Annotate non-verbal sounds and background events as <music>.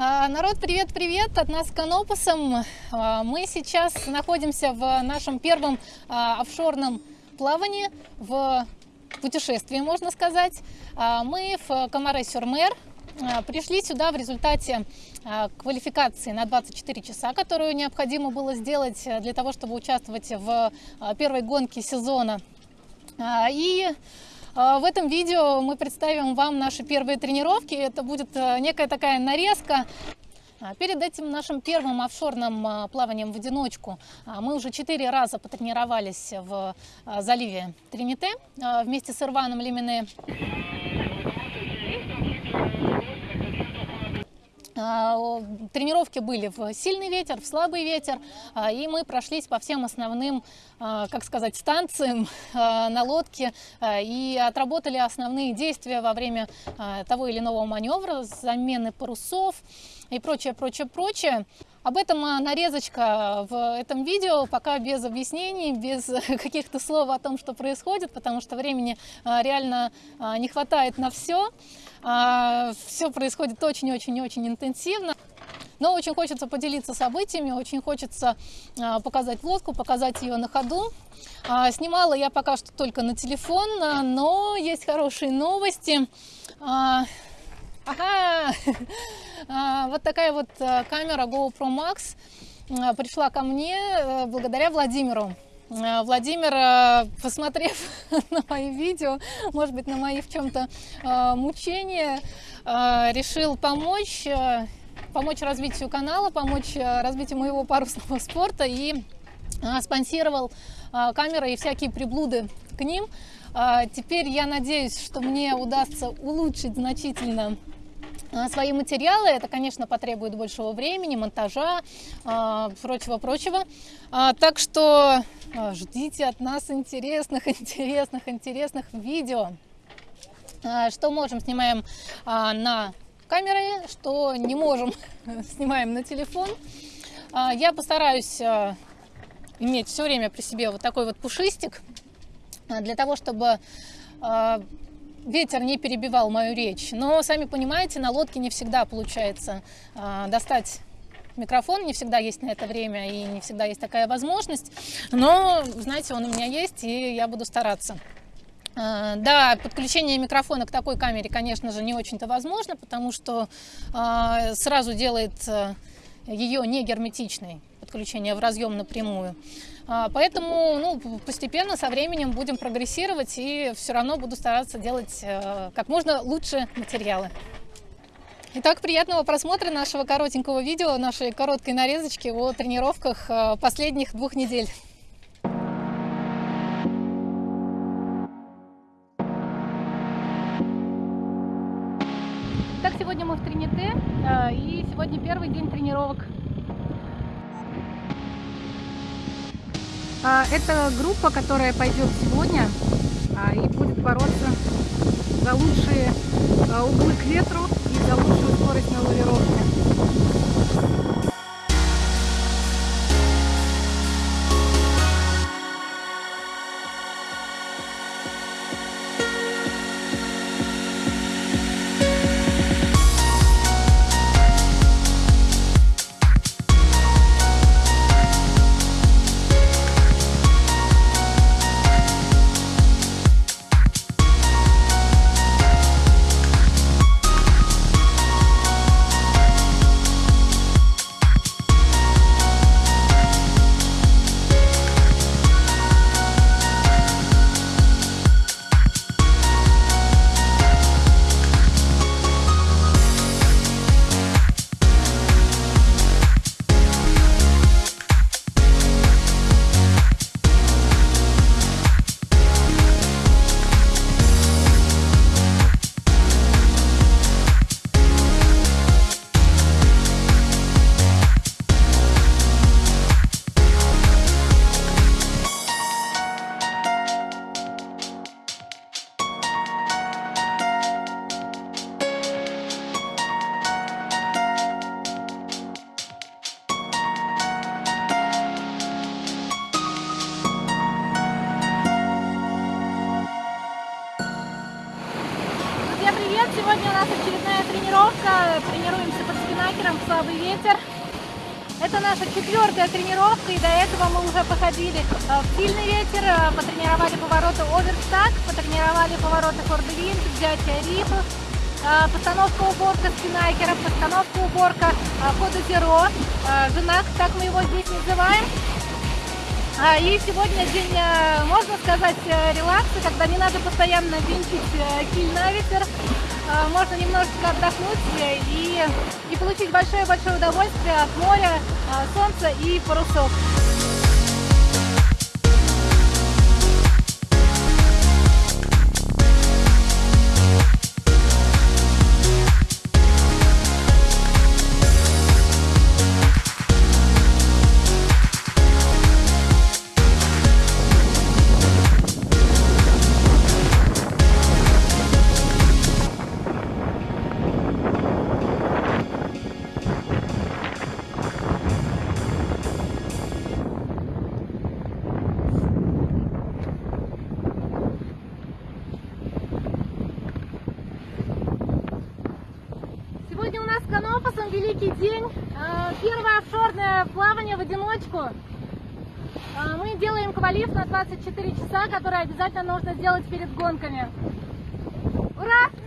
А, народ, привет-привет от нас Канопусом. А, мы сейчас находимся в нашем первом а, офшорном плавании, в путешествии, можно сказать. Мы в Комаре-Сюрмер. Пришли сюда в результате квалификации на 24 часа, которую необходимо было сделать для того, чтобы участвовать в первой гонке сезона. И в этом видео мы представим вам наши первые тренировки. Это будет э, некая такая нарезка а, Перед этим нашим первым офшорным а, плаванием в одиночку мы уже четыре раза потренировались в заливе Трините вместе с Ирваном Лимине. Тренировки были в сильный ветер, в слабый ветер, а, и мы прошлись по всем основным, а, как сказать, станциям <laughs> на лодке и отработали основные действия во время того или иного маневра, замены парусов и прочее, прочее, прочее. Об этом нарезочка в этом видео, пока без объяснений, без <laughs> каких-то слов о том, что происходит, потому что времени реально не хватает на все. А, Все происходит очень-очень-очень интенсивно. Но очень хочется поделиться событиями, очень хочется а, показать лодку, показать ее на ходу. А, снимала я пока что только на телефон, но есть хорошие новости. Ага! <laughs> Вот такая вот камера GoPro Max пришла ко мне э, благодаря Владимиру. Э, Владимир, э, посмотрев <laughs> на мои видео, может быть, на мои в чем-то э, мучения, решил помочь, помочь развитию канала, помочь развитию моего парусного <laughs> спорта и спонсировал камеры и всякие приблуды к ним. Теперь я надеюсь, что мне удастся улучшить значительно свои материалы. Это, конечно, потребует большего времени, монтажа, прочего-прочего. Так что ждите от нас интересных, <laughs> интересных, интересных видео. Что можем, снимаем на камеры, что не можем, <laughs> снимаем на телефон. Я постараюсь иметь все время при себе вот такой вот пушистик, для того, чтобы ветер не перебивал мою речь. Но, сами понимаете, на лодке не всегда получается достать микрофон, не всегда есть на это время и не всегда есть такая возможность. Но, знаете, он у меня есть, и я буду стараться. Э, да, подключение микрофона к такой камере, конечно же, не очень-то возможно, потому что э, сразу делает э, ее не герметичной подключение в разъем напрямую. А, поэтому ну, постепенно со временем будем прогрессировать и все равно буду стараться делать э, как можно лучше материалы. Итак, приятного просмотра нашего коротенького видео, нашей короткой нарезочки о тренировках э, последних двух недель. Итак, сегодня мы в Трините, э, и сегодня первый день тренировок А, это группа, которая пойдет сегодня а, и будет бороться за лучшие а, углы к ветру и за лучшую скорость на лавировке. Сегодня у нас очередная тренировка. Тренируемся под спина спиннакером слабый ветер. Это наша четвертая тренировка, и до этого мы уже походили в сильный ветер, потренировали повороты оверстак, потренировали повороты фордвинт, взятие рифов, постановка уборка спиннакера, постановка уборка хода зеро, женак, так мы его здесь называем. А, и сегодня день, э, можно сказать, э, релакса, когда не надо постоянно винтить э, киль на ветер. А, можно немножечко отдохнуть и, и получить большое-большое удовольствие от моря, солнца и парусов. Канопусом великий день. А, первое офшорное плавание в одиночку. А, мы делаем квалиф на 24 часа, который обязательно нужно сделать перед гонками. Ура!